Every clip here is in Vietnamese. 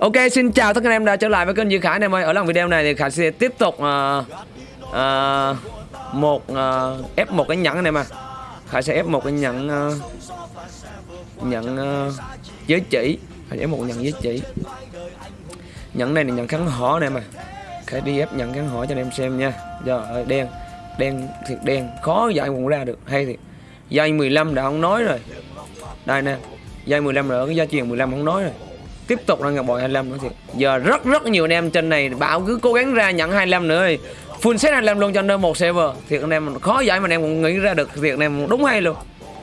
Ok xin chào tất cả anh em đã trở lại với kênh Duy Khải anh em ơi. Ở lần video này thì Khải sẽ tiếp tục uh, uh, một uh, ép một cái nhẫn anh em à Khải sẽ ép một cái nhẫn uh, nhận uh, giới chỉ. Khải ép một nhận giới chỉ. Nhẫn này là nhận kháng hỏ này mà Khải đi ép nhận kháng hỏ cho anh em xem nha. Giờ ơi đen Đen thiệt đen. Khó giải cũng ra được. Hay thì Dây 15 đã không nói rồi. Đây nè. Dây 15 rồi cái gia truyền 15 không nói rồi tiếp tục ra ngọc bọn 25 nữa thì giờ rất rất nhiều anh em trên này bảo cứ cố gắng ra nhận 25 nữa đi full set 25 luôn cho nên một server. Thiệt anh em khó giải mà anh em cũng nghĩ ra được. Thiệt này đúng hay luôn.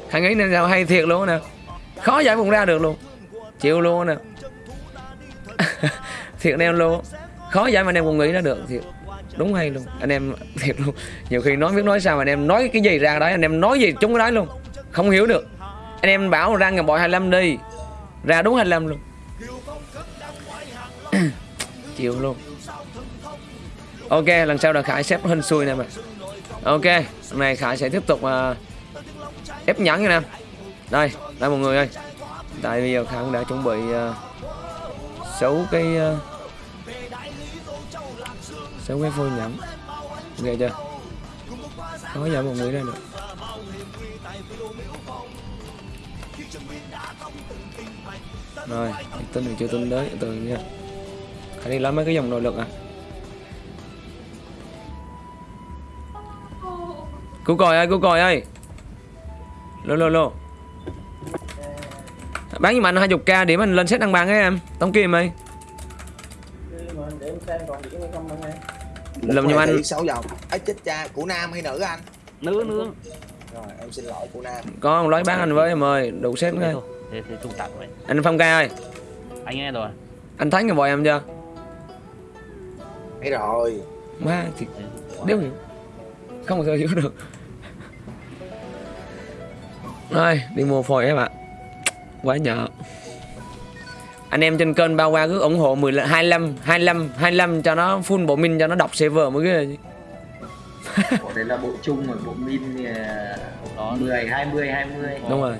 Hãy nghĩ nên sao hay thiệt luôn nè. Khó giải cũng ra được luôn. Chịu luôn nè. Thiệt anh em luôn. Khó giải mà anh em cũng nghĩ ra được, thiệt. Đúng hay luôn. Anh em, thiệt luôn. Nhiều khi nói biết nói sao mà anh em nói cái gì ra đấy, anh em nói gì chúng cái đấy luôn. Không hiểu được. Anh em bảo ra ngọc bội 25 đi. Ra đúng 25 luôn chịu luôn. Ok lần sau là khải xếp hình xui nè mà ok lần này khải sẽ tiếp tục uh, ép nhẫn nha nè đây đây mọi người ơi. Tại bây giờ khải cũng đã chuẩn bị uh, xấu cái uh, xấu cái phôi nhẫn ok chưa? Khó giải một người ra được rồi tin thì chưa tin đấy từ nha phải đi lấy mấy cái dòng nội lực à Cứu còi ơi, cứu còi ơi Lô lô lô Bán giùm anh 20k điểm anh lên set đăng bằng ấy em Tống Kim ơi Làm giùm anh 6 vòng ấy chết cha của nam hay nữ anh nữ nữ rồi em xin lỗi của nam có ông lấy bán anh với em ơi đủ set ngay thế thế trung tặng vậy anh phong ca ơi anh nghe rồi anh thấy người bòi em chưa thấy rồi. Má thì đéo hiểu không bao giờ hiểu được. Rồi đi mua phôi em ạ. Quá nhờ. Anh em trên kênh bao qua cứ ủng hộ 10 25 25 25 cho nó full bộ min cho nó đọc server mới ghê. Chứ Bộ đấy là bộ chung rồi, bộ min thì à, đó 10, 20, 20 đúng rồi.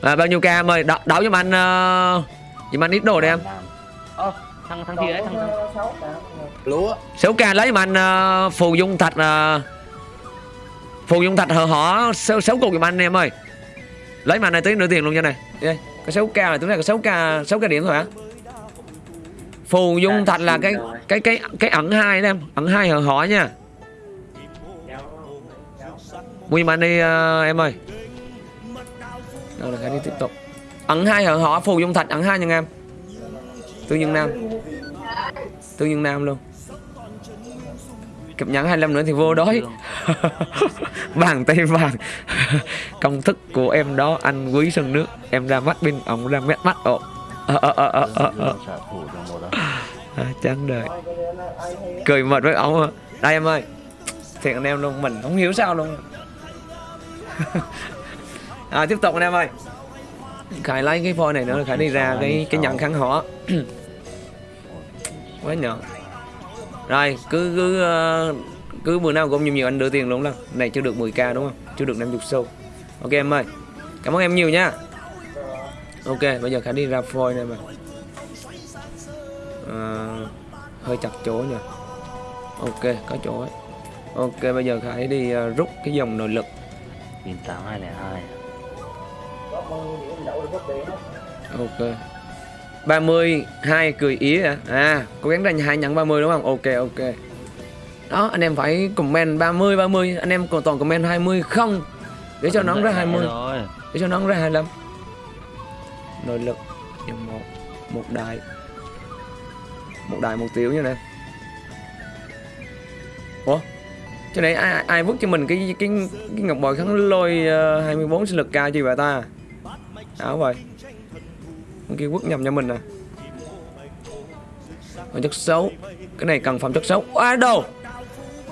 À, bao nhiêu ca em ơi? Đậu, đậu giùm anh uh, giùm anh ít đồ đi em. Ơ thằng thằng gì đấy thằng thằng. Lúa. 6 ca lấy giùm anh uh, phù dung thạch uh, phù dung thạch hở hỏ sáu sáu cục giùm anh em ơi. Lấy mà này tới nửa tiền luôn cho này. Đây có 6 ca là tính ra có 6 ca 6 ca điểm thôi hả? Phù dung thạch là cái cái cái cái ẩn hai đó em. Ẩn hai hở hỏ nha. Mua anh đi uh, em ơi. Đâu là phải đi tiếp tục. Ẩn hai hở hỏ phù dung thạch ẩn hai nha em. Tương nhân nam tương nhân nam luôn. Cập nhẫn 25 nữa thì vô đói. Vàng tay vàng. Công thức của em đó anh quý sân nước. Em ra mắt bên ổng ra mét mắt ồ. Ờ ờ ờ à, chán đời. Cười mệt với ổng à. đây em ơi. Thiệt anh em luôn mình không hiểu sao luôn. À, tiếp tục anh em ơi. Khải lấy cái phôi này nữa khải đi ra cái cái nhận kháng hỏ quá nhận rồi cứ cứ uh, cứ bữa nào cũng nhiều nhiều anh đưa tiền luôn lần này chưa được 10k đúng không? Chưa được 50 xu. Ok em ơi. Cảm ơn em nhiều nha. Ok bây giờ khải đi ra phôi này mà. À, hơi chặt chỗ nha ok có chỗ ấy. Ok bây giờ khải đi uh, rút cái dòng nội lực. Nghìn tám hai lẻ hai. Ok 30 hai cười ý à à cố gắng ra hai nhận 30 đúng không? Ok ok. Đó anh em phải comment 30 30 anh em còn toàn comment 20 không? Để cho nó ra 20 rồi để cho nó ra 25 nội lực. Dòng một. Một đại một đại một tiểu như này ủa? Cho này ai ai vứt cho mình cái cái cái ngọc bội kháng lôi ờ, uh, 24 sinh lực cao chi vậy ta? Áo vậy con kia quất nhầm cho mình à. nè phẩm chất xấu. Cái này cần phẩm chất xấu. À đồ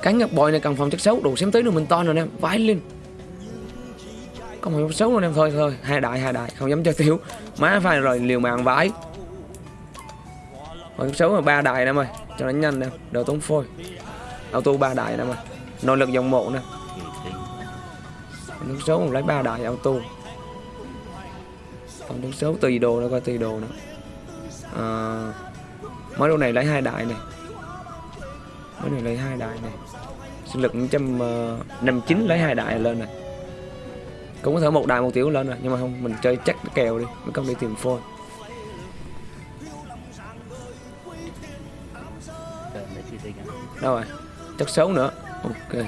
cánh ngập bội này cần phẩm chất xấu. Đủ xem tới được mình to rồi nè vãi lên. Có một xấu luôn em. Thôi thôi. Hai đại hai đại. Không dám cho thiếu. Má phải rồi, liều mạng vãi. Phẩm chất xấu là ba đại nè mày cho nó nhanh nè. Đồ tốn phôi. Auto ba đại nè mày nội lực dòng mộ nè. Phẩm chất xấu lấy ba đại auto phẩm đấu xấu tùy đồ nó coi tùy đồ nữa. À, mới đồ này lấy hai đại này. Mấy này lấy hai đại này. Sinh lực trăm ờ, năm chín lấy hai đại lên này. Cũng có thể một đại một tiểu lên rồi nhưng mà không mình chơi chắc kèo đi mới không đi tìm phôi đâu rồi? Chắc xấu nữa. Ok.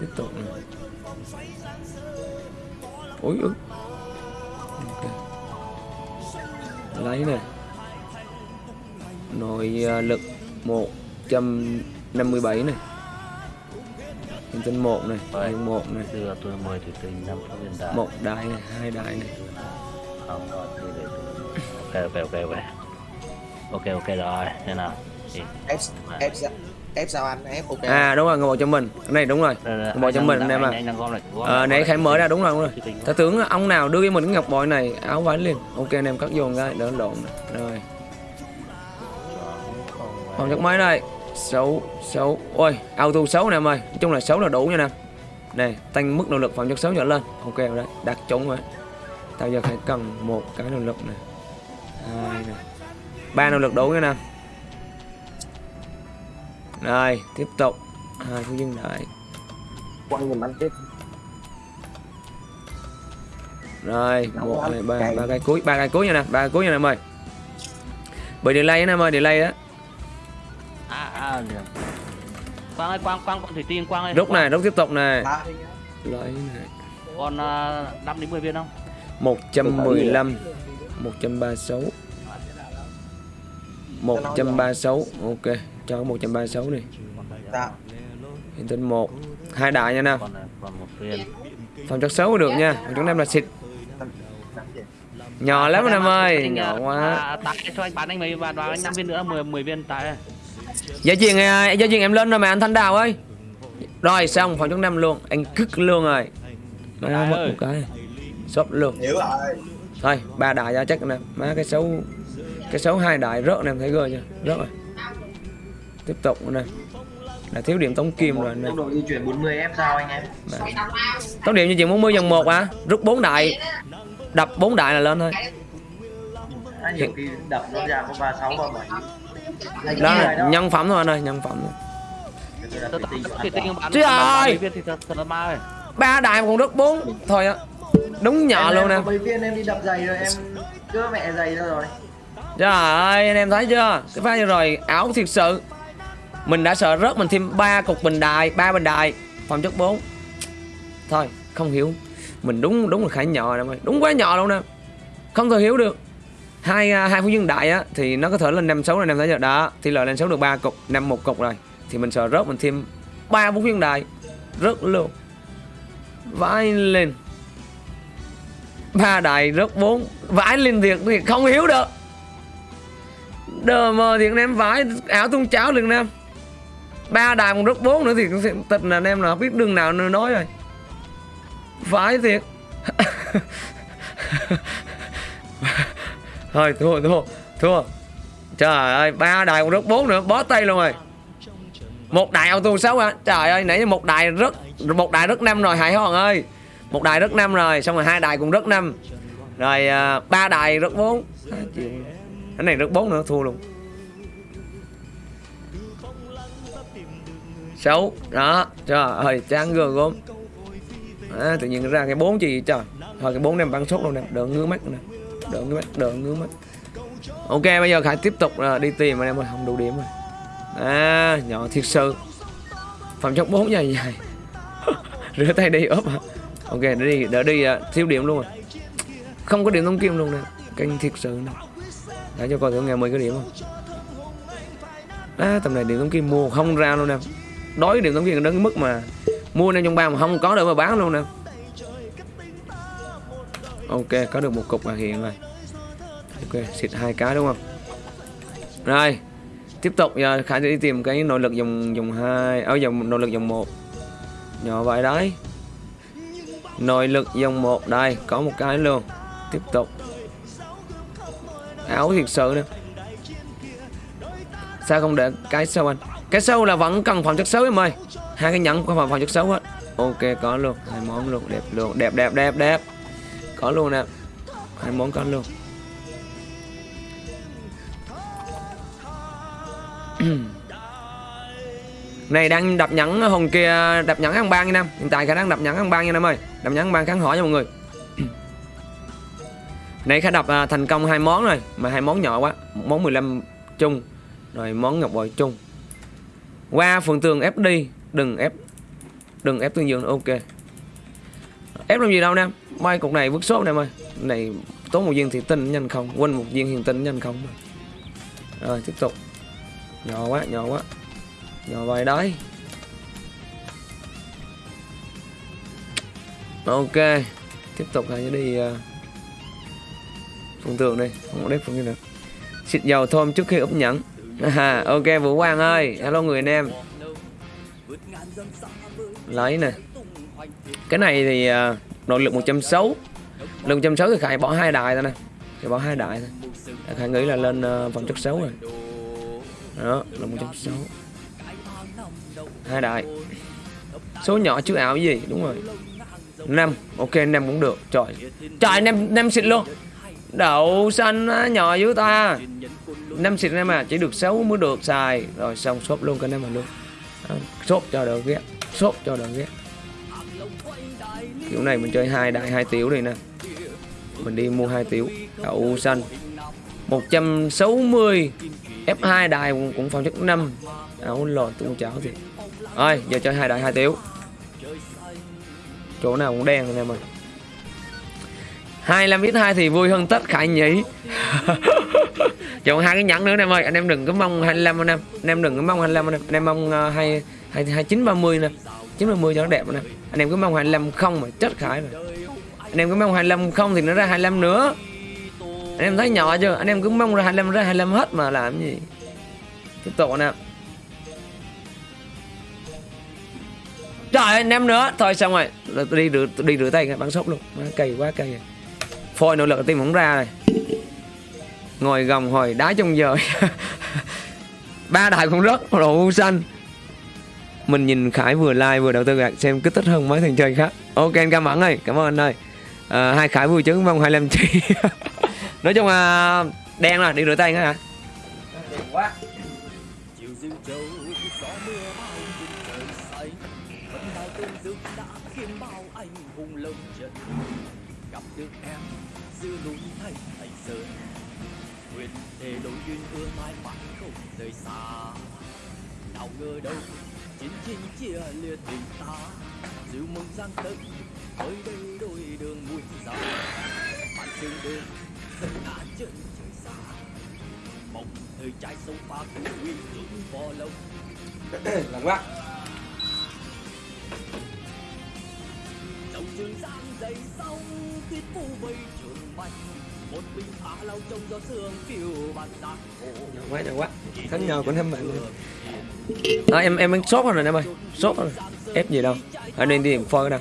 Tiếp tục này ui ui. Lấy nè. Nội à, lực 157 này hiện tinh một này Rồi. hiện một này Đưa tôi mời thủy tinh năm phút viên đá một đại này hai đại này không rồi thì để tôi ok ok ok ok. Ok ok rồi thế nào thì ép ép sao ép sao anh? Ép ok. À đúng rồi ngồi một cho mình. Cái này đúng rồi. Đây, Bỏ cho anh mình đang- em à. anh- anh ờ nãy khải mở ra đúng rồi đúng rồi ta tưởng ông nào đưa cho mình cái ngọc bội này áo vải liền. Ok anh em cắt vô cái đỡ lộn rồi. Phòng chất máy đây? Xấu xấu. Ôi auto xấu nè em ơi. Nói chung là xấu là đủ nha nè. Này tăng mức nỗ lực phòng chất xấu trở lên. Ok rồi đấy đặt trúng rồi. Tao giờ phải cần một cái nỗ lực này hai này ba nỗ lực đủ nha nè rồi tiếp tục. Hai phú dân đại quăng giùm anh tiếp. Rồi một anh? hai ba ba cái cuối ba cái cuối nha nè ba cái cuối nha nè em ơi bị delay á em ơi delay đó à à liền quang ơi quang quang con thủy tinh quang ơi. Rút này rút tiếp tục này lấy này còn uh, 5 đến 10 viên không? 115 136 136 ok cho 136 đi sao hiện tính 1 hai đại nha một viên phòng chất xấu được nha phòng chất em là xịt. Nhỏ lắm em ơi. Nhỏ à, quá. à, tặng cho anh bán anh mấy và đoán anh 5 viên nữa 10 10 viên tại Giá chuyện à, giá chuyện em lên rồi mà anh Thanh Đào ơi. Rồi xong phòng chống năm luôn. Anh cứt luôn rồi. Má mất một cái. Sốt luôn. Hiểu rồi Thôi ba đại ra chắc nè. Má cái xấu Cái xấu hai đại rớt nè em thấy gơ chưa? Rớt rồi Tiếp tục nữa nè Là thiếu điểm tống kim rồi nè. Tốc độ di chuyển 40 F sao anh em? Tống điểm như chuyện 40 dần 1 à? Rút 4 đại. Đập 4 đại là lên thôi. À, nhiều khi đập nó ra có 36 37 Anh Đó là nhân phẩm thôi anh ơi Nhân phẩm bán ơi! 30 viên thì thật thật là ma ơi ba đại mà còn rớt 4 Thôi á. Đúng nhỏ Em- luôn nè. mấy viên em đi đập giày rồi em cưa mẹ giày ra rồi. Trời ơi anh em thấy chưa? Cái pha vừa rồi ảo thiệt sự mình đã sợ rớt mình thêm ba cục bình đài, ba bình đài. Phòng chất 4 Thôi, không hiểu. Mình đúng đúng là khải nhỏ nè Đúng quá nhỏ luôn nè. Không thể hiểu được. Hai à, hai phú dương đại á, thì nó có thể lên năm sáu này năm sáu giờ. Đó, thì lợi lên sáu được ba cục, năm một cục rồi. Thì mình sợ rớt mình thêm ba phú dương đại. Rớt luôn. Vãi lên. Ba đại rớt bốn. Vãi lên thiệt thì không hiểu được. Đờ mờ thì anh em, vãi ảo tung cháo liền nam em ba đài còn rất bốn nữa thì tịch là anh em là biết đường nào nữa nói rồi. Vãi thiệt. Thôi thua thua thua. Trời ơi ba đài còn rất bốn nữa bó tay luôn rồi. Một đài auto sáu hả? Trời ơi nãy giờ một đài rất một đài rất năm rồi hải hoàng ơi. Một đài rất năm rồi xong rồi hai đài cũng rất năm. Rồi uh, ba đài rất bốn. Cái này rất bốn nữa thua luôn. 6 đó trời ơi chán gương gốm à, tự nhiên ra cái bốn gì trời. Thôi cái bốn em bắn sốt luôn nè đỡ ngứa mắt nè đỡ ngứa mắt đỡ ngứa mắt. Ok bây giờ khải tiếp tục à, đi tìm anh em ơi không đủ điểm rồi. À nhỏ thiệt sự. Phòng chốc bốn dài dài. Rửa tay đi ốp hả? Ok đỡ đi đỡ đi ờ, thiếu điểm luôn rồi. Không có điểm thông kim luôn nè kênh thiệt sự nè. Để cho coi thử ngày 10 cái điểm không? À, tầm này điểm thông kim mua không ra luôn nè đói điểm thông kim đến cái mức mà mua năm trong ba mà không có được mà bán luôn nè. Ok, có được một cục là hiện rồi. Ok, xịt hai cái đúng không? Rồi, tiếp tục giờ khải sẽ đi tìm cái nội lực dòng dòng hai à, ở dòng nội lực dòng một. Nhỏ vậy đấy. Nội lực dòng một, đây, có một cái luôn. Tiếp tục. Áo thiệt sự nè. Sao không để cái sao anh? Cái sâu là vẫn cần phòng chất xấu em ơi. Hai cái nhẫn có phòng phòng chất xấu hết Ok, có luôn. Hai món luôn. Đẹp luôn. Đẹp đẹp đẹp đẹp. Có luôn nè. Hai món có luôn. Này, đang đập nhẫn hồng kia, đập nhẫn ăn ba nha năm Hiện tại khả năng đập nhẫn ăn ba nha năm ơi. Đập nhẫn ăn ban kháng hỏi nha mọi người. Nãy khả đập à, thành công hai món rồi. Mà hai món nhỏ quá. Món 15 chung. Rồi món ngọc bội chung. Qua phần tường ép đi. Đừng ép Đừng ép tương dương nữa, ok. Ép làm gì đâu nam Mai cục này vứt số này ơi Này tốn một viên thì tinh nhanh không? Quên một viên hiền tinh nhanh không? Rồi tiếp tục. Nhỏ quá nhỏ quá. Nhỏ vài đấy Ok. Tiếp tục hay đi uh, phần tường đây Không có đếp phương nữa. Xịt dầu thơm trước khi úp nhẫn à, Ok Vũ Quang ơi Hello người anh em. Lấy nè. Cái này thì uh, nội lực 160 Lực 160 thì Khải bỏ hai đài thôi nè. Khải bỏ hai đài thôi. Khải nghĩ là lên uh, vòng chất xấu rồi. Đó là 160 hai đại Số nhỏ chứ ảo gì? Đúng rồi. Năm. Ok năm cũng được. Trời. Trời năm năm xịt luôn đậu xanh á, nhỏ dưới ta. Năm xịt em à chỉ được 6 mới được xài. Rồi xong shop luôn cái em mà luôn. Đó, shop cho đỡ ghét shop cho đỡ ghét. Kiểu này mình chơi hai đại hai tiểu đi nè. Mình đi mua hai tiểu đậu xanh. 160 F2 đài cũng, cũng phòng chức 5 áo lò tung chảo thì rồi giờ chơi hai đại hai tiểu. Chỗ nào cũng đen rồi em ơi 25 viết 2 thì vui hơn tất khải nhỉ? Chọn hai cái nhẫn nữa em ơi. Anh em đừng có mong 25 anh em. Anh em đừng có mong 25 anh em. Anh em mong uh, hai hai hai chín ba mươi nè. Chín ba mươi cho nó đẹp anh em anh em cứ mong 25 không mà chết khải rồi. Anh em cứ mong 25 không thì nó ra 25 nữa. Anh em thấy nhỏ chưa? Anh em cứ mong ra 25 ra 25 hết mà làm gì? Tiếp tục anh em. Trời anh em nữa. Thôi xong rồi. Tôi đi rửa, đi rửa tay bắn sốc luôn. Cay quá cay rồi Phôi nội lực tim không ra rồi. Ngồi gồng hồi đá trong giờ. Ba đại cũng rất Đồ xanh. Mình nhìn Khải vừa like vừa đầu tư gạt xem kích thích hơn mấy thằng chơi khác. Ok anh cảm ơn ơi Cảm ơn anh ơi. À, Hai Khải vui chứng mong 25 chi. Nói chung là Đen rồi đi rửa tay nữa hả Đen quá gặp được em giữa núi thầy thành sơn nguyện để đôi duyên ưa mãi mãi không rời xa. Nào ngờ đâu chiến tranh chia lìa tình ta. Dịu mừng giang tân tới đây đôi đường muôn dặm bạn sương đêm dần ngã chân trời xa. Mộng thời trai sông pha của uy dũng võ lông Lắng các trường giang dày sông tuyết phủ vây trường bạch một mình phá lao trong gió sương phiêu bạt hồ nhỏ quá nhỏ quá. Thắng nhau cũng thêm bạn à, em em sốt rồi em ơi. Sốt rồi. Ép gì đâu. Anh đi tìm phôi đâu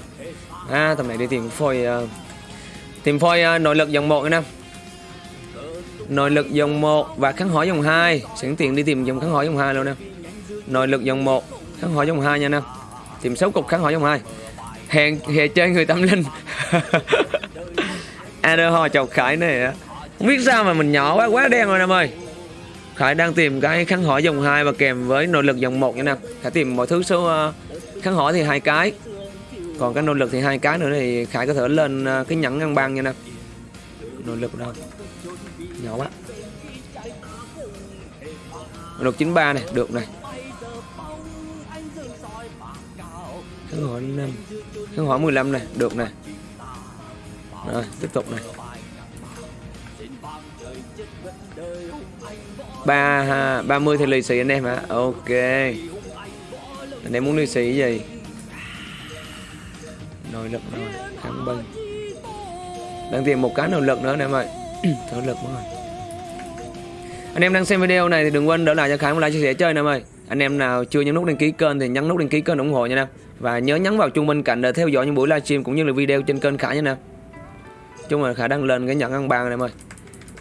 à tầm này đi tìm phôi uh, tìm phôi uh, nội lực dòng một em nội lực dòng 1 và kháng hỏi dòng 2 sẵn tiện đi tìm dòng kháng hỏi dòng 2 luôn nè. Nội lực dòng 1 kháng hỏi dòng 2 nha nè. Tìm 6 cục kháng hỏi dòng 2 hẹn hẹn chơi người tâm linh. Adder ho chọc khải này á. Không biết sao mà mình nhỏ quá quá đen rồi em ơi. Khải đang tìm cái kháng hỏi dòng 2 và kèm với nội lực dòng 1 nha nè Khải tìm mọi thứ số ờ, uh, kháng hỏi thì hai cái. Còn cái nội lực thì hai cái nữa thì Khải có thể lên uh, cái nhẫn ngăn băng nha nè nội lực đâu? Nhỏ quá. Nội lực 93 này được này. Kháng hỏi 5 kháng hỏi 15 này, được này. Rồi, tiếp tục này. Ba ba mươi thì lì xì anh em hả ok. Anh em muốn lì xì cái gì? Nội lực rồi kháng binh đang tìm một cái nội lực nữa anh em ơi. Nội lực rồi anh em đang xem video này thì đừng quên đỡ lại cho Khánh một like, chia sẻ chơi anh em ơi. Anh em nào chưa nhấn nút đăng ký kênh thì nhấn nút đăng ký kênh ủng hộ nha em và nhớ nhấn vào chuông bên cạnh để theo dõi những buổi livestream cũng như là video trên kênh Khải nha nè, chung là Khải đang lên cái nhận ăn bàn này em ơi.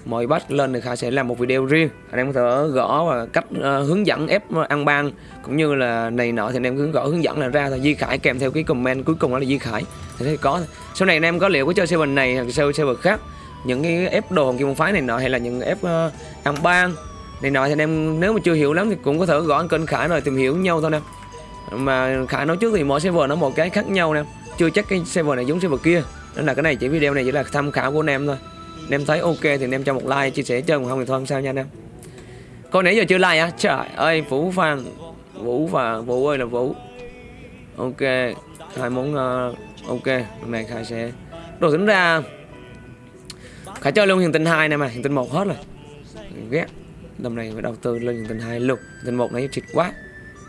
Mọi bắt lên thì Khải sẽ làm một video riêng. Anh em có thể gõ và cách uh, hướng dẫn ép ăn ban cũng như là này nọ thì anh em cứ gõ hướng dẫn là ra thôi. Di Khải kèm theo cái comment cuối cùng đó là Di Khải. Thì thấy có sau này anh em có liệu có chơi server này hoặc chơi server khác những cái ép đồ hồng kim môn phái này nọ hay là những ép uh, ăn ban này nọ thì anh em nếu mà chưa hiểu lắm thì cũng có thể gõ kênh khải rồi tìm hiểu nhau thôi nè mà khải nói trước thì mỗi server nó một cái khác nhau nè. Chưa chắc cái server này giống server kia. Nên là cái này chỉ video này chỉ là tham khảo của anh em thôi. Anh em thấy ok thì anh em cho một like chia sẻ chơi còn không thì thôi không sao nha anh em. Con nãy giờ chưa like á trời ơi vũ phan. Vũ và vũ ơi là vũ. Ok hai món uh, ok hôm này khai sẽ đồ tính ra khải chơi luôn hiện tinh hai này mà hiện tinh một hết rồi. Ghét. Lần này phải đầu tư lên hiện tinh hai luôn. Hiền tinh một này chịt quá.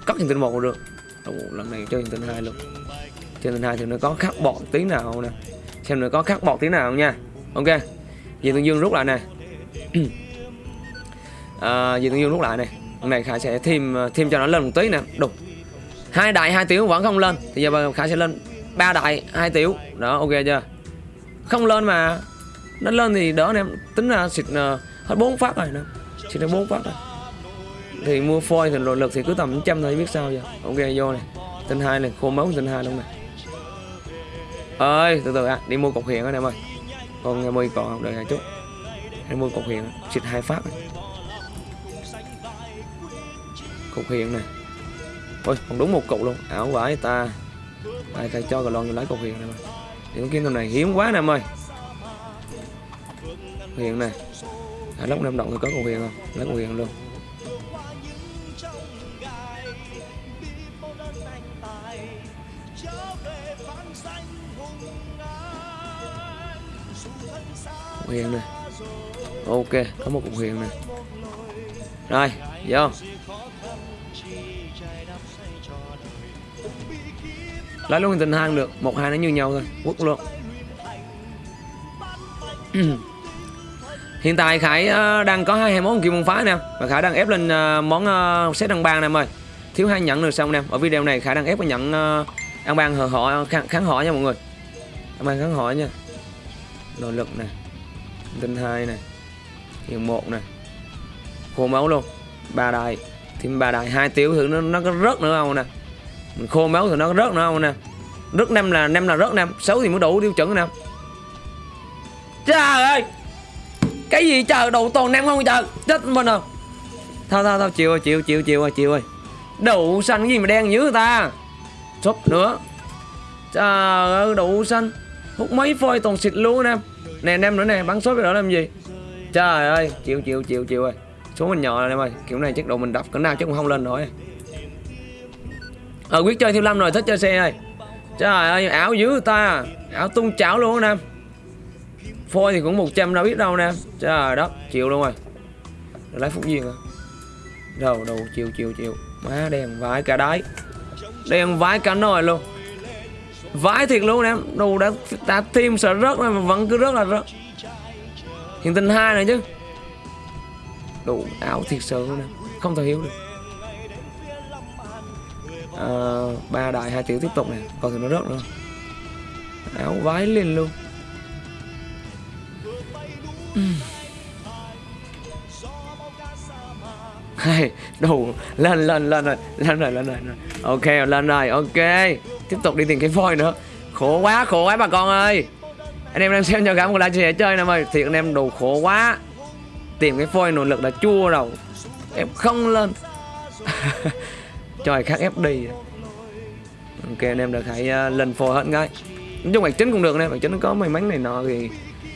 Cất hiện tinh một được. Ủa, lần này chơi tình hai luôn. Chơi tình hai thì nó có khắc bọt tí nào nè. Xem nó có khắc bọt tí nào nha. Ok. Dì Tương Dương rút lại này à, Dì Tương Dương rút lại này Lần này Khải sẽ thêm thêm cho nó lên một tí nè. Đục. Hai đại hai tiểu vẫn không lên. Thì giờ Khải sẽ lên ba đại hai tiểu. Đó ok chưa? Không lên mà. Nó lên thì đỡ anh em Tính ra xịt ờ, hết bốn phát rồi nè. Xịt ra bốn phát rồi. Thì mua phôi thì nội lực thì cứ tầm trăm thôi biết sao giờ? Ok vô này. Tinh hai này khô máu tinh hai luôn này. Ơi từ từ à, đi mua cục hiện anh em ơi. Còn ngày mười còn đợi chút. Em mua cục hiện xịt hai phát. Này. cục hiện này. Ôi còn đúng một cục luôn. Ảo vãi ta. Ai thầy cho cái lon lấy cục hiện này mà. Những cái này hiếm quá nè em ơi. Hiện này. À, lúc năm động thì có cục hiện không? Lấy cục hiện luôn. Cục hiện này. Ok có một cục huyền này. Rồi vô. Lấy luôn tình hang được một hai nó như nhau thôi quất luôn. Hiện tại khải ờ, đang có hai hai món kim môn phá nè và khải đang ép lên ờ, món ờ, set đăng bang nè em ơi. Thiếu hai nhận được xong nè ở video này khải đang ép cái nhận ờ, ăn bang hờ họ kháng, kháng họ nha mọi người. Ăn bang kháng họ nha. Nội lực nè tinh hai này hiện một này. Khô máu luôn. Ba đài, thêm ba đài, hai tiểu thử nó nó có rớt nữa không nè? Mình khô máu thì nó có rớt nữa không nè? Rớt năm là năm là rớt năm, sáu thì mới đủ tiêu chuẩn nè. Trời ơi! Cái gì trời đủ toàn năm không trời? Chết mình rồi. Thôi thôi thôi, chịu ơi chịu chịu chịu ơi chịu ơi đủ xanh cái gì mà đen dữ người ta? Súp nữa. Trời ơi, đủ xanh. Hút mấy phôi toàn xịt luôn nè nè, anh em nữa nè, bắn sốt cái đó làm gì? Trời ơi, chịu chịu chịu chịu ơi số mình nhỏ rồi em ơi, kiểu này chắc độ mình đập cỡ nào chắc cũng không lên nổi. Ờ quyết chơi thiếu lâm rồi, thích chơi xe ơi. Trời ơi, ảo dữ ta. Ảo tung chảo luôn em. Phôi thì cũng 100 đâu biết đâu nè trời đất, chịu luôn rồi. Rồi lấy phúc duyên à đầu đầu, chịu chịu chịu. Má đèn vãi cả đáy. Đèn vãi cả nồi luôn vãi thiệt luôn em. Đồ đã đã thêm sợ rớt mà vẫn cứ rớt là rớt. Hiện tình hai này chứ. Đủ ảo thiệt sự luôn em. Không thể hiểu được. À, ba đại hai tiểu tiếp tục này còn thì nó rớt nữa. Áo vái lên luôn. Hay đủ lên lên lên rồi lên rồi lên rồi lên rồi. ok lên rồi ok tiếp tục đi tìm cái voi nữa. Khổ quá khổ quá bà con ơi. Anh em đang xem cho cả một livestream chia chơi nào ơi thiệt anh em đủ khổ quá. Tìm cái phôi nỗ lực là chua đầu em không lên. Trời khác ép đi. Ok anh em được hãy uh, ờ, lên phôi hết ngay. Nói chung bản chính cũng được nè bản chính nó có may mắn này nọ thì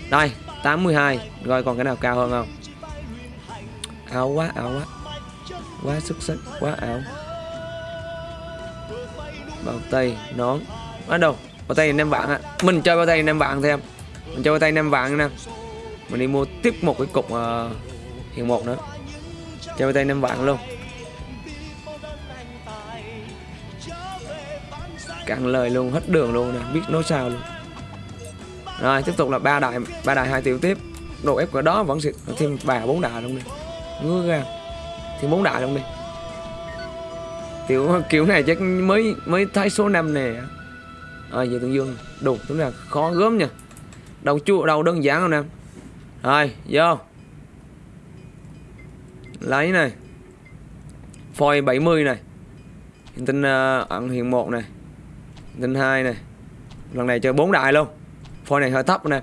đây 82 rồi còn cái nào cao hơn không? Áo quá áo quá. Quá xuất sắc quá ảo bao tay nón. Ở đâu bao tay năm vạn á. Mình chơi bao tay năm vạn thêm mình chơi bao tay năm vạn nè. Mình đi mua tiếp một cái cục ờ, uh, hiện một nữa. Chơi bao tay năm vạn luôn. Cạn lời luôn hết đường luôn nè. Biết nói sao luôn. Rồi tiếp tục là ba đại ba đại hai tiểu tiếp. Độ ép của đó vẫn sẽ thêm bà bốn đại luôn đi ngứa ra. Thêm bốn đại luôn đi kiểu kiểu này chắc mới mới thấy số 5 nè. Rồi giờ tương dương đủ đúng là khó gớm nha. Đầu chua đầu đơn giản không nè. Rồi vô. Lấy này. Phôi 70 này. Hiện tinh uh, ờ, ẩn hiện một này. Hiện tinh hai này. Lần này chơi bốn đại luôn. Phôi này hơi thấp nè.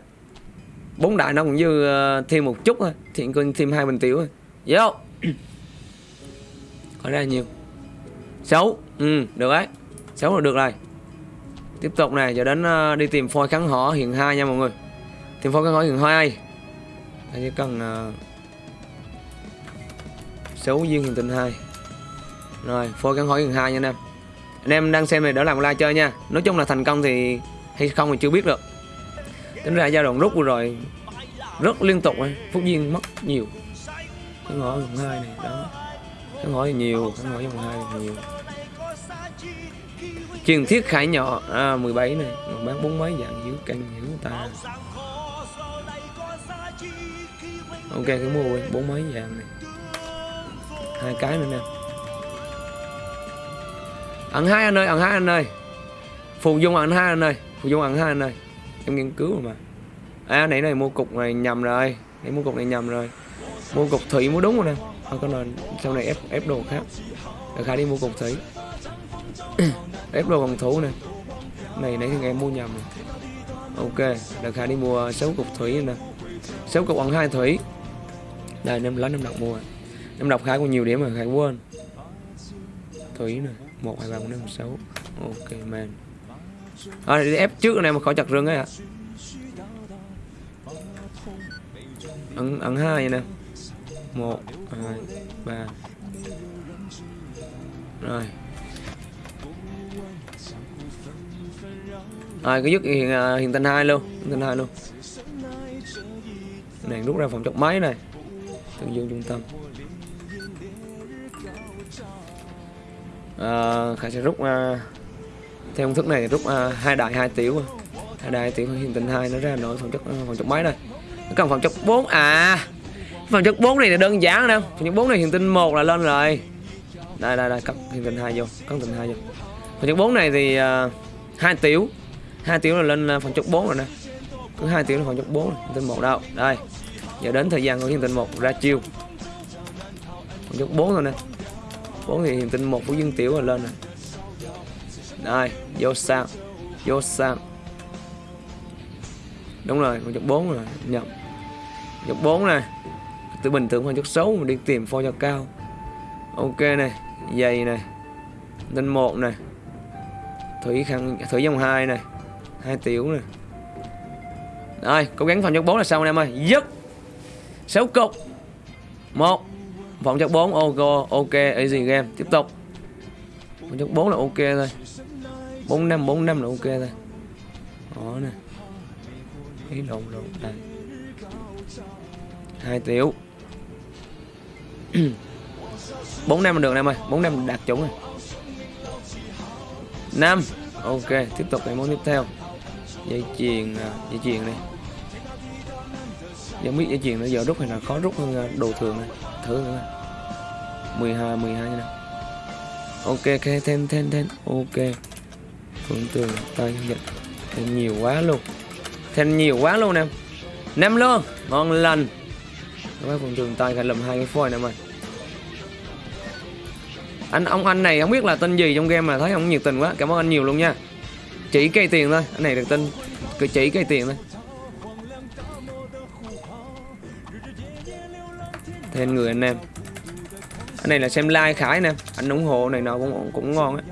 Bốn đại nó cũng như uh, thêm một chút thôi. Thiện quân thêm hai bình tiểu thôi. Vô. Có ra nhiều xấu. Ừ. Được đấy. Xấu là được rồi. Tiếp tục này giờ đến ờ, đi tìm phôi kháng hỏ hiện hai nha mọi người. Tìm phôi kháng hỏ hiện hai. Ta chỉ cần uh, xấu duyên hiện tinh hai. Rồi phôi kháng hỏ hiện hai nha anh em. Anh em đang xem này đỡ làm like chơi nha. Nói chung là thành công thì hay không thì chưa biết được. Tính ra giai đoạn rút vừa rồi rất liên tục phúc duyên mất nhiều. Kháng hỏ hiện hai này đó. Kháng hỏ thì nhiều kháng hỏ hiện hai thì nhiều truyền thiết khải nhỏ. À, 17 này. Mà bán bốn mấy dạng dưới canh hiểu ta. Ok cái mua đi, bốn mấy dạng này. Hai cái nữa nè. Ẩn hai anh ơi ẩn hai anh ơi. Phù dung ẩn hai anh ơi. Phù dung ẩn hai anh ơi. Em nghiên cứu rồi mà. À nãy này mua cục này nhầm rồi. Nãy mua cục này nhầm rồi. Mua cục thủy mua đúng rồi nè. Không có này sau này ép ép đồ khác. Được khai đi mua cục thủy ép đồ phòng thủ này này nãy thì em mua nhầm rồi ok đợt khai đi mua sáu cục thủy nè. Sáu cục ẩn hai thủy. Đây năm lá năm đọc mua. Năm đọc khai có nhiều điểm mà khai quên. Thủy nè một hai ba bốn năm sáu. Ok man. À, đi ép trước này mà khỏi chặt rừng ấy ạ. Ẩn ẩn hai nè. Một hai ba. Rồi. Rồi cứ dứt hiện à, hiện tinh hai luôn hiện tinh hai luôn. Này rút ra phòng chọc máy này. Tương dương trung tâm. À, khải sẽ rút à, theo công thức này rút à, hai đại hai tiểu à. hai đại hai tiểu hiện tình hai nó ra nổi phòng chọc phòng chọc máy này. Nó cần phòng chọc 4 à phòng chọc 4 này là đơn giản đâu. Phòng chọc 4 này hiện tinh một là lên rồi. Đây đây đây cắt hiện tình hai vô cắt tình hai vô. Phòng chọc 4 này thì uh, 2 tiếng 2 tiếng là lên à, phòng chọc 4 rồi nè. Cứ 2 tiếng là phòng chọc 4 rồi. tình một đâu. Đây. Giờ đến thời gian của hiện tình một ra chiêu. Phòng chọc 4 rồi nè. 4 thì hiện tình một của dương tiểu là lên nè. Đây vô sang vô sang đúng rồi con chục 4 rồi nhập chục 4 nè. Từ bình thường con chục xấu mình đi tìm pho cho cao. Ok này dày này tinh một này thủy khăn thủy dòng hai này hai tiểu này rồi, cố gắng phòng chất 4 là xong anh em ơi. Dứt. Sáu cục. Một. Phòng chất 4 ok ok, easy game. Tiếp tục. Phòng chất 4 là ok thôi. 4 năm 4 năm là ok thôi. Đó nè. Ý lộn lộn. Đây hai tiểu. Bốn năm là được em ơi. Bốn năm đạt chuẩn rồi. 5 ok tiếp tục cái món tiếp theo. Dây chuyền à, dây chuyền này. Giống biết dây chuyền nó giờ rút hay là khó rút hơn à, đồ thường này thử nữa 12 12 như nào. Ok ok thêm thêm thêm. Ok. Phượng tường tay nhận, thêm nhiều quá luôn. Thêm nhiều quá luôn em năm luôn. Ngon lành. Các bác phượng tường tay phải lầm hai cái phôi này mày anh ông anh này không biết là tên gì trong game mà thấy ông nhiệt tình quá. Cảm ơn anh nhiều luôn nha. Chỉ cây tiền thôi anh này được tin cứ chỉ cây tiền thôi. Thêm người anh em. Anh này là xem like khải nè. Anh ủng hộ này nào cũng cũng ngon á.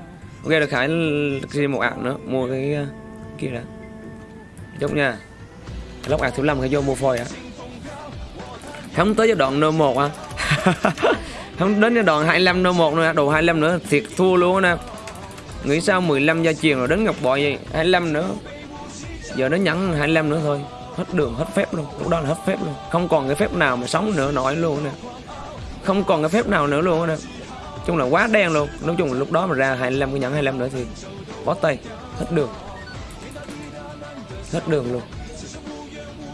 Ok được khải xin một ạc nữa. Mua cái uh, kia đã. Chốt nha. Lóc ạc thứ năm phải vô mua phôi á không tới giai đoạn nơ một à không, đến cái đoạn 25 nô một nữa, đồ 25 nữa, thiệt thua luôn nè. Nghĩ sao 15 gia truyền rồi đến ngọc bội gì 25 nữa. Giờ nó nhẫn 25 nữa thôi. Hết đường, hết phép luôn. Lúc đó là hết phép luôn. Không còn cái phép nào mà sống nữa, nổi luôn nè. Không còn cái phép nào nữa luôn nè. Chung là quá đen luôn. Nói chung là lúc đó mà ra 25 cái nhẫn 25 nữa thì bó tay. Hết đường. Hết đường luôn.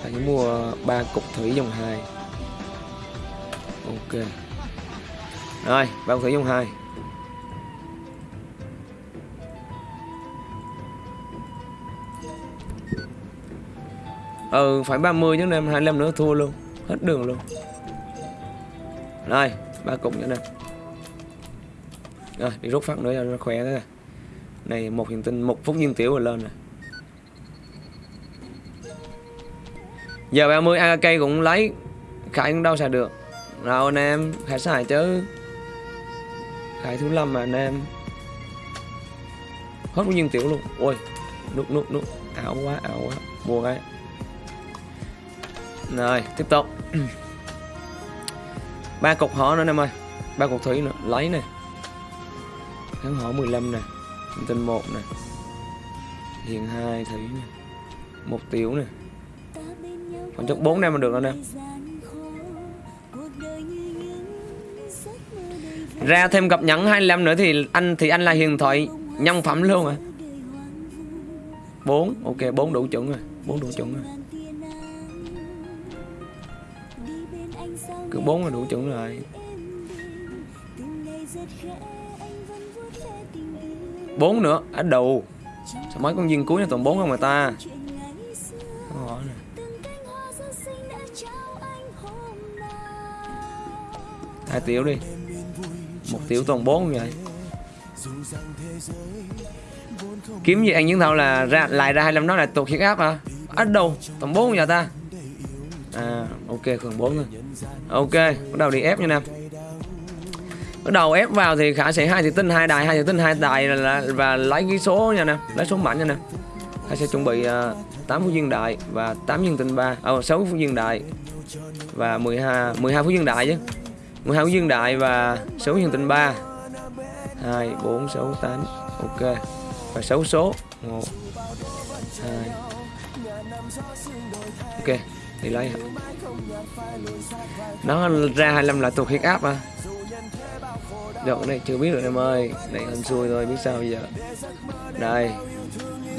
Phải mua ba cục thủy dòng 2 ok rồi ba thử dung dòng 2 ừ phải 30 chứ em 25 nữa thua luôn. Hết đường luôn. Rồi, ba cục nữa nè. Rồi, đi rút phát nữa cho nó khỏe thế này. Này, một hiện tinh, một phút nhiên tiểu rồi lên nè. Giờ 30 AK cũng lấy khải cũng đâu xài được. Rồi anh em, khải xài chứ khải thứ năm mà, anh em. Hết bao nhiêu tiểu luôn. Ôi nút nút nút ảo quá ảo quá. Mua cái rồi tiếp tục. Ba cục họ nữa, anh em ơi. Ba cục thủy nữa. Lấy nè kháng họ 15 nè. Thông tin một nè. Hiền hai thủy nè. Một tiểu nè. Còn chốc bốn năm mà được, anh em. Ra thêm gặp nhắn 25 nữa thì anh thì anh là hiền thoại, nhân phẩm luôn à. 4 ok 4 đủ chuẩn rồi 4 đủ chuẩn rồi. Cứ 4 là đủ chuẩn rồi. 4 nữa ở đầu. Sao mấy con viên cuối này toàn 4 không người ta? Hai tiểu đi một tiểu toàn bốn vậy kiếm gì anh những thao là ra lại ra hai năm đó là tụt huyết áp hả? Á đầu toàn bốn giờ ta. À ok còn bốn thôi. Ok bắt đầu đi ép nha nam bắt đầu ép vào thì khả sẽ hai thì tinh hai đài hai thì tinh hai đài là, là, và lấy cái số nha nè. Lấy số mạnh nha nè. Khả sẽ chuẩn bị à, uh, 8 phút viên đại và 8 viên tinh ba à, ờ 6 phút viên đại và 12 12 phút viên đại chứ. 12 phút viên đại và số nhân tình 3 2 4 6 8 ok. Và 6 số. 1 2 ok. Đi lấy. Hả? nó ra 25 là thuộc huyết áp à? Được, cái này chưa biết rồi em ơi. Này hên xui thôi, biết sao giờ? Đây.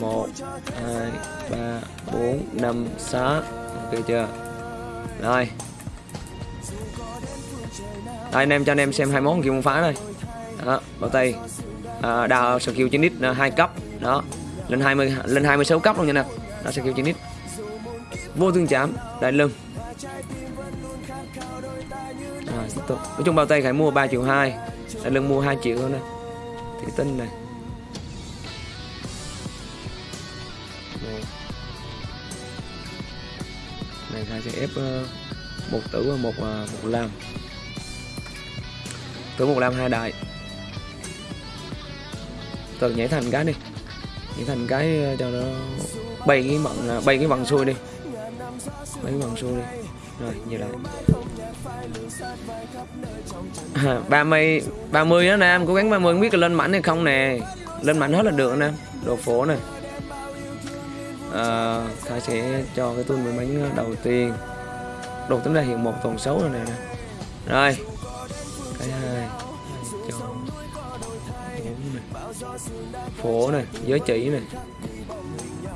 Một, hai, ba, bốn, năm, sáu. Ok chưa? Rồi đây anh em cho anh em xem hai món kia môn phá đây. Đó bao tay. À, đào skill 9 nít à, hai cấp. Đó lên 20 lên 26 cấp luôn nha nè. Đó skill 9 nít. Vô tương chạm đại lưng. À, tiếp tục. Nói chung bao tay khải mua 3 triệu hai đại lưng mua 2 triệu thôi nè. Thủy tinh này. Một. này khải sẽ ép uh, một tử và một uh, một lam tử một lam hai đại. Từ nhảy thành cái đi. Nhảy thành cái ờ, cho nó bay cái mận ờ, bay cái mận xuôi đi. Bay cái bằng xuôi đi. Rồi như lại. À, ba mươi ba mươi đó nè em cố gắng 30 không biết là lên mảnh hay không nè. Lên mảnh hết là được nè đồ phố này à, Khải sẽ cho cái tuôn mười bánh ờ, đầu tiên. Đồ tính ra hiện một tuần xấu rồi nè. Rồi cái hai cho này phố này, giới chỉ này,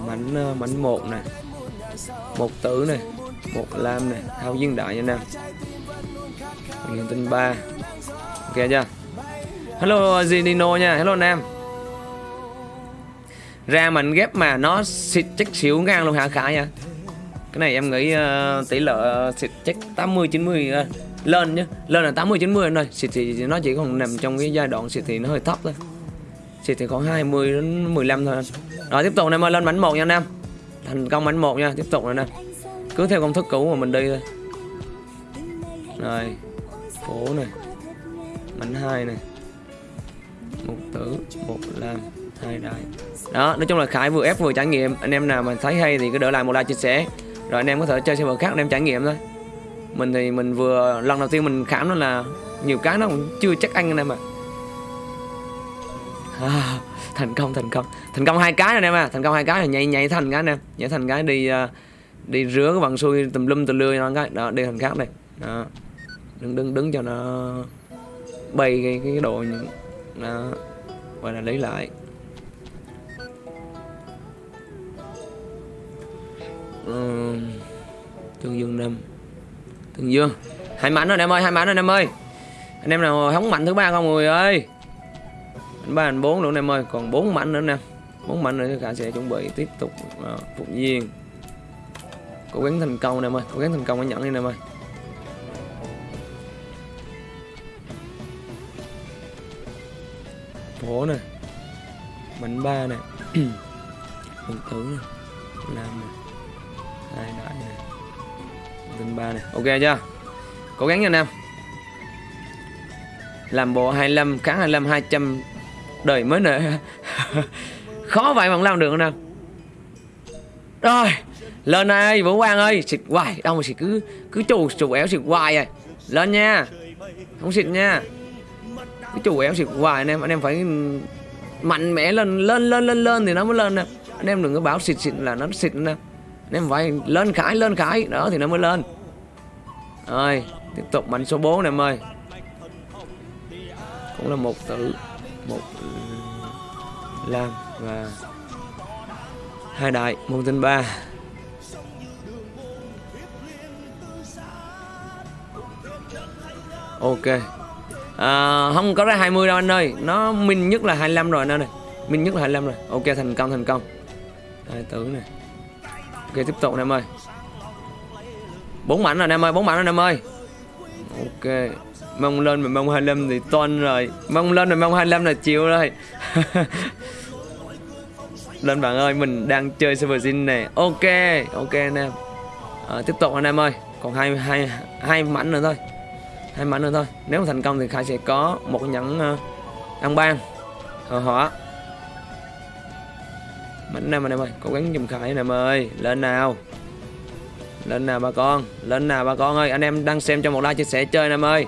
mảnh ờ, mảnh một này, một tử này, một lam này thao viên đại nha nam. Nguyên tinh ba, ok chưa? Hello, Zinino nha, hello nam. Ra mình ghép mà nó xịt chắc xỉu ngang luôn hả, khải nha cái này em nghĩ uh, tỷ lệ ờ, uh, xịt chắc 80 90 uh, lên nhá. Lên là 80 90 rồi, xịt thì nó chỉ còn nằm trong cái giai đoạn xịt thì nó hơi thấp thôi. Xịt thì khoảng 20 đến 15 thôi rồi tiếp tục em ơi lên mảnh một nha anh em, thành công mảnh một nha tiếp tục rồi nè cứ theo công thức cũ mà mình đi thôi. Rồi phố này mảnh hai này một tử một lam hai đại đó nói chung là khải vừa ép vừa trải nghiệm. Anh em nào mà thấy hay thì cứ đỡ lại một like chia sẻ rồi anh em có thể chơi server khác anh em trải nghiệm thôi. Mình thì mình vừa lần đầu tiên mình khám nó là nhiều cái nó cũng chưa chắc anh anh em ạ. À, thành công thành công. Thành công hai cái rồi anh em à thành công hai cái rồi nhảy nhảy thành cái anh em. Nhảy thành cái đi à, đi rửa cái bằng xuôi tùm lum tùm lưa nó cái. Đó đi thành khác đây. Đó. Đứng đứng đứng cho nó bay cái cái đồ đó. Và là lấy lại. Ờ, ừ. tương dương Nam, tương dương. Hai mảnh rồi anh em ơi hai mảnh rồi anh em ơi. Anh em nào hóng mạnh thứ ba không người ơi? Anh ba anh bốn nữa anh em ơi. Còn bốn mảnh nữa nè bốn mảnh nữa cả sẽ chuẩn bị tiếp tục uh, phục viên cố gắng thành công anh em ơi. Cố gắng thành công anh nhận đi anh em ơi. Phố nè. Bánh ba nè. Phần tử nè. Làm nè hai đại này, tinh ba này, ok chưa? Cố gắng nha anh em làm bộ 25 kháng 25 200 đời mới nè khó vậy mà không làm được nè rồi lên ơi vũ quang ơi. Xịt hoài đâu mà xịt cứ cứ chủ chủ éo xịt hoài rồi lên nha. Không xịt nha. Cứ chủ éo xịt hoài anh em anh em phải mạnh mẽ lên lên lên lên lên thì nó mới lên nè anh em đừng có bảo xịt xịt là nó xịt nè nên phải lên khải lên khải. Đó thì nó mới lên. Rồi tiếp tục mạnh số 4 này em ơi. Cũng là một tử một ừ, lam và hai đại môn tinh ba. Ok. À, không có ra 20 đâu anh ơi. Nó minh nhất là 25 rồi anh ơi. Minh nhất là 25 rồi. Ok thành công thành công. Hai tử này ok tiếp tục anh em ơi. Bốn mảnh rồi anh em ơi bốn mảnh rồi anh em ơi. Ok mong lên mà mong 25 thì toan rồi. Mong lên mà mong 25 là chịu rồi. Lên bạn ơi mình đang chơi server zin này ok ok anh em. À, tiếp tục anh em ơi. Còn hai hai hai mảnh nữa thôi. Hai mảnh nữa thôi. Nếu mà thành công thì khai sẽ có một nhẫn uh, ăn ban. Ờ, Hỏa mạnh nam anh em ơi cố gắng giùm khải anh em ơi lên nào. Lên nào bà con. Lên nào bà con ơi, anh em đang xem cho một like chia sẻ chơi anh em ơi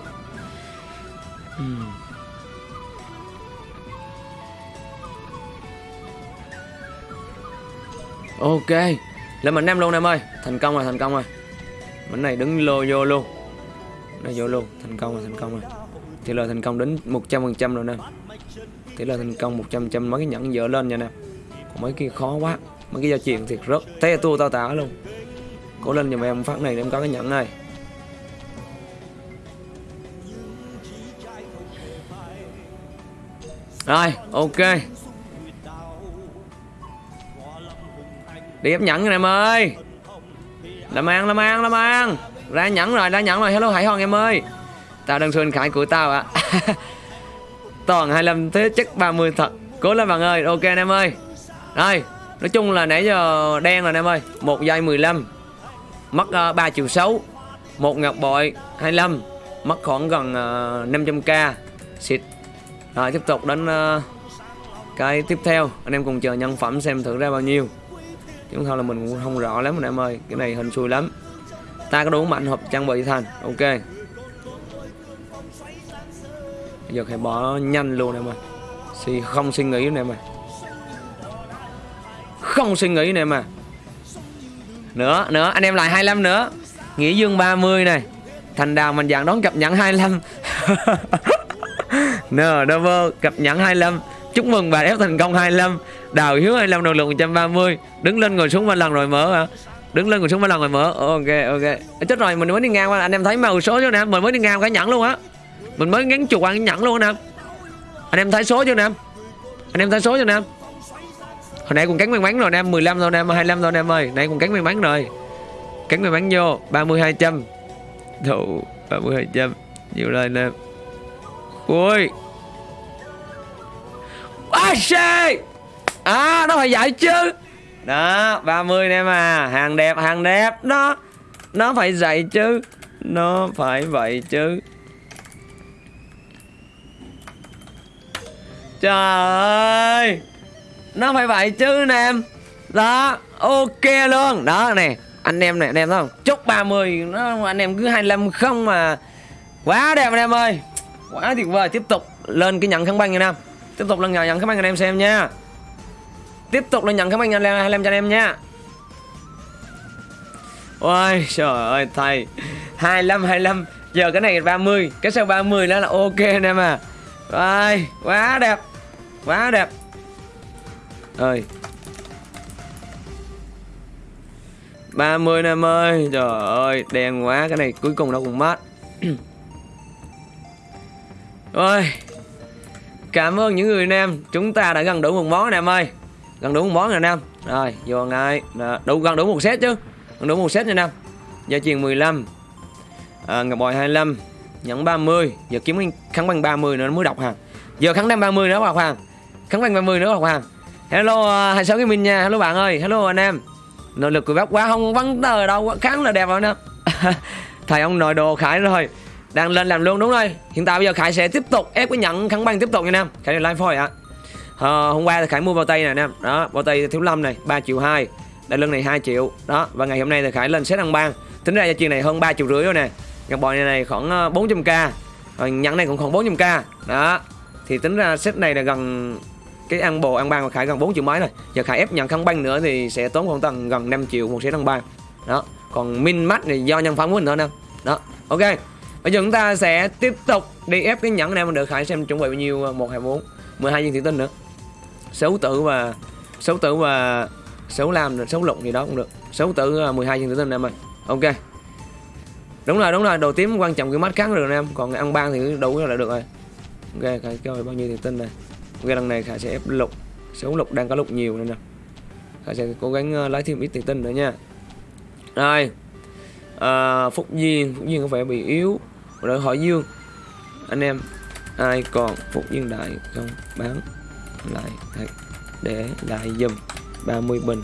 ok. Lên mình nam luôn em ơi thành công rồi, thành công rồi. Mình này đứng lô vô luôn. Đây vô luôn. Thành công rồi, thành công rồi. Tỷ lệ thành công đến 100 phần trăm rồi nè. Tỷ lệ thành công 100 trăm mấy cái nhẫn dở lên nha nè mấy kia khó quá. Mấy cái giao chuyện thiệt rất. Te tua tao tả luôn. Cố lên giùm em phát này để em có cái nhẫn này. Rồi, ok. Đi ép nhẫn rồi em ơi. Làm ăn làm ăn làm ăn. Ra nhẫn rồi, ra nhẫn rồi. Hello, hải hoàng em ơi. Tao đang xuân khải của tao ạ. Toàn 25 thế chất 30 thật. Cố lên bạn ơi, ok anh em ơi rồi nói chung là nãy giờ đen rồi anh em ơi. Một giây 15 mất ờ, uh, 3 triệu 6 một ngọc bội 25 mất khoảng gần ờ, uh, 500k xịt. Rồi tiếp tục đến uh, cái tiếp theo. Anh em cùng chờ nhân phẩm xem thử ra bao nhiêu. Chứ không là mình cũng không rõ lắm anh em ơi. Cái này hình xui lắm. Ta có đủ mạnh hộp trang bị thành. Ok. Bây giờ phải bỏ nhanh luôn em ơi. Suy không suy nghĩ em ơi không suy nghĩ nè mà nữa nữa, anh em lại 25 nữa. Nghĩa dương 30 này. Thành đào mình dạng đón cập nhẫn 25 nờ double cập nhẫn 25 chúc mừng bà ép thành công 25 đào hiếu 25 năng lượng 130 đứng lên ngồi xuống ba lần rồi mở hả? Đứng lên ngồi xuống ba lần rồi mở. Ok ok. Chết rồi, mình mới đi ngang qua. Anh em thấy màu số chưa nè? Mình mới đi ngang cái nhẫn luôn á. Mình mới ngắn chuột ăn cái nhẫn luôn nè. Anh em thấy số chưa nè? Anh em thấy số chưa nè? Hồi nãy cũng cắn may mắn rồi nè 15 rồi nè 25 rồi nè em ơi. Nãy cũng cắn may mắn rồi. Cắn may mắn vô 30 200 Đủ 30 200 nhiều lên nè. Ui. À, xê? À nó phải giải chứ. Đó 30 nè à hàng đẹp hàng đẹp. Đó nó phải dạy chứ. Nó phải vậy chứ. Trời ơi nó phải vậy chứ, anh em. Đó, ok luôn. Đó nè anh em này, anh em thấy không? Chốt 30 nó, anh em cứ 25 không mà. Quá đẹp anh em ơi. Quá tuyệt vời. Tiếp tục lên cái nhận kháng băng anh em. Tiếp tục lên nhận kháng băng anh em xem nha. Tiếp tục lên nhận kháng băng anh em 25 cho anh em nha. Ôi, trời ơi, thầy. 25 25 giờ cái này 30 cái sau 30 đó là ok anh em à. Rồi, quá đẹp. Quá đẹp ơi. 30 năm ơi. Trời ơi đen quá Cái này cuối cùng nó cũng mất. Ôi Cảm ơn những người nam Chúng ta đã gần đủ một món anh em ơi. Gần đủ một món rồi nam Rồi vô ngay Đủ gần đủ một set chứ. Gần đủ một set nha nam Gia truyền 15 à, Ngọc bòi 25 Nhẫn 30 Giờ kiếm kháng băng 30 nữa nó mới đọc hàng. Giờ kháng đăng 30 nữa đọc hàng Kháng băng 30 nữa đọc hàng Hello hai sáu cái mình nha. Hello bạn ơi. Hello anh em. Nội lực của bác quá không vấn tờ đâu khá là đẹp rồi nè Thầy ông nội đồ khải rồi. Đang lên làm luôn đúng rồi. Hiện tại bây giờ khải sẽ tiếp tục ép cái nhận kháng băng tiếp tục nha nam khải là live phôi ạ. À, hôm qua thì khải mua bao tay này nam đó bao tay thiếu lâm này 3 triệu hai. Đại lưng này 2 triệu. Đó và ngày hôm nay thì khải lên xét ăn ban tính ra cho chuyện này hơn 3 triệu rưỡi rồi nè. Ngọc bò này, này khoảng ờ, 400k rồi nhận này cũng khoảng 400k đó thì tính ra set này là gần cái ăn bồ ăn ban của khải gần 4 triệu mấy rồi giờ khải ép nhận khăn băng nữa thì sẽ tốn khoảng tầm gần 5 triệu một set ăn ban đó. Còn min mắt thì do nhân phẩm của mình thôi nè. Đó. Ok. Bây giờ chúng ta sẽ tiếp tục đi ép cái nhẫn này mình được khải xem chuẩn bị bao nhiêu à, một hai bốn 12 viên thủy tinh nữa. Xấu tử và xấu tử và xấu lam xấu lục gì đó cũng được. Xấu tử à, 12 viên thủy tinh em ơi. Ok. Đúng rồi đúng rồi. Đồ tím quan trọng cái mắt cắn được em. Còn ăn ban thì đủ là được rồi. Ok khải cho bao nhiêu thủy tinh này ok lần này khả sẽ ép lục xấu lục đang có lục nhiều nên nè. Khả sẽ cố gắng ờ, lấy thêm ít tiền tinh nữa nha. Rồi. À, phúc duyên. Phúc duyên có vẻ bị yếu. Rồi hỏi dương. Anh em ai còn phúc duyên đại không? Bán lại để lại dùm 30 bình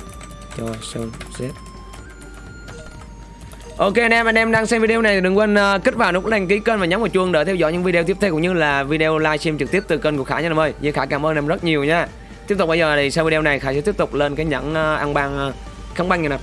cho sơn xếp. Ok anh em, anh em đang xem video này thì đừng quên uh, kích vào nút đăng ký kênh và nhấn vào chuông để theo dõi những video tiếp theo cũng như là video livestream trực tiếp từ kênh của Khải nha anh em ơi. Như Khải cảm ơn em rất nhiều nha. Tiếp tục bây giờ thì sau video này Khải sẽ tiếp tục lên cái nhẫn uh, ăn ban uh, ờ, kháng băng nha nè.